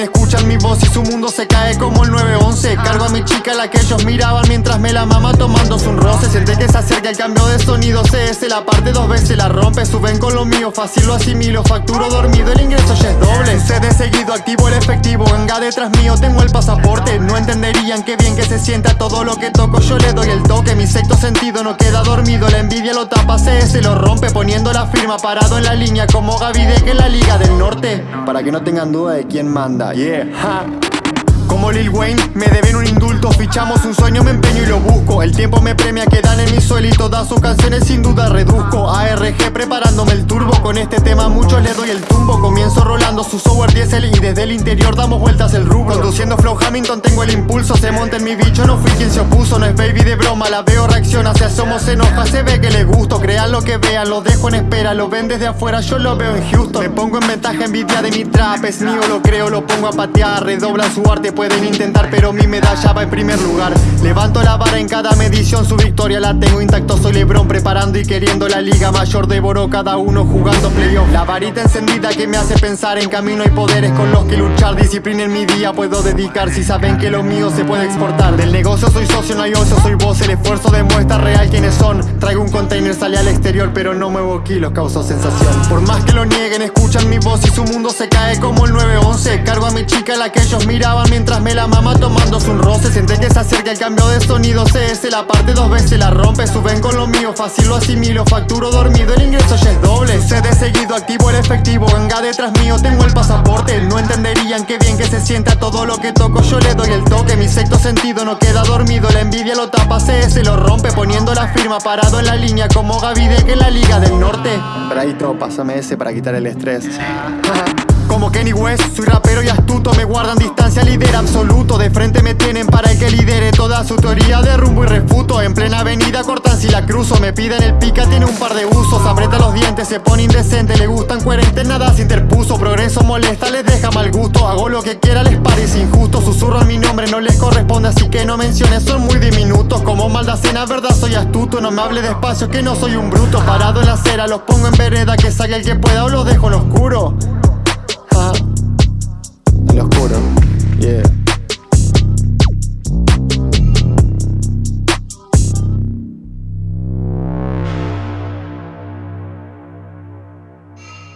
escuchan mi voz y su mundo se cae como el 911 Cargo a mi chica la que ellos miraban mientras me la mama tomándose un roce. Siente que se acerca el cambio de sonido CS La parte dos veces la rompe, suben con lo mío Fácil lo asimilo, facturo dormido, el ingreso ya es doble. Se de seguido, activo el efectivo Venga detrás mío, tengo el pasaporte. No entenderían qué bien que se sienta todo lo que toco Yo le doy el toque, mi sexto sentido no queda dormido La envidia lo tapa, CS lo rompe Poniendo la firma, parado en la línea Como Gavide que en la Liga del Norte Para que no tengan duda de quién manda, yeah. Como Lil Wayne, me deben un indulto. Fichamos un sueño, me empeño y lo busco. El tiempo me premia que dan en mi suelo Y todas sus canciones sin duda reduzco. ARG preparándome el turbo. Con este tema a muchos le doy el tumbo. Comienzo rolando su software diesel Y desde el interior damos vueltas el rubro. Conduciendo Flow Hamilton tengo el impulso. Se monta en mi bicho, no fui quien se opuso. No es baby de broma, la veo reacciona Se asoma, se enoja, se ve que le gusto. Crean lo que vean, lo dejo en espera Lo ven desde afuera, yo lo veo en Houston. Me pongo en ventaja, envidia de mi trap Es mío, lo creo, lo pongo a patear. Redoblan su arte, pueden intentar pero mi medalla va en primer lugar. Levanto la vara en cada medición, su victoria la tengo intacto. Soy Lebron preparando y queriendo la liga mayor. Devoro cada uno jugando playoff. La varita encendida que me hace pensar en camino y poderes con los que luchar. Disciplina en mi día puedo dedicar. Si saben que lo mío se puede exportar. Del negocio soy socio, no hay ocio, soy vos El esfuerzo real Traigo un container, sale al exterior pero no muevo kilos, causo sensación. Por más que lo nieguen, escuchan mi voz y su mundo se cae como el 911 Cargo a mi chica la que ellos miraban mientras me la mamá tomándose un roce. Siente que se acerca el cambio de sonido CS La parte dos veces la rompe Suben con lo mío, fácil lo asimilo Facturo dormido, el ingreso ya es doble. De seguido, activo el efectivo Venga detrás mío, tengo el pasaporte Entenderían qué bien que se sienta todo lo que toco. Yo le doy el toque, mi sexto sentido no queda dormido. La envidia lo tapa, CS lo rompe Poniendo la firma, parado en la línea Como Gavide que en la Liga del Norte. Braito, pásame ese para quitar el estrés. Como Kenny West Soy rapero y astuto, me guardan distancia, líder absoluto. De frente me tienen para el que lidere toda su teoría de rumbo y refuto. En plena avenida cortan si la cruzo Me piden el pica, tiene un par de usos. Aprieta los dientes, se pone indecente Le gustan coherentes, nada se interpuso Progreso molesta, les deja mal gusto. Hago lo que quiera, les parece injusto. Susurro en mi nombre, no les corresponde Así que no menciones, son muy diminutos Como maldacena, verdad, soy astuto. No me hable despacio, que no soy un bruto. Parado en la acera, los pongo en vereda Que salga el que pueda o los dejo en oscuro. Yeah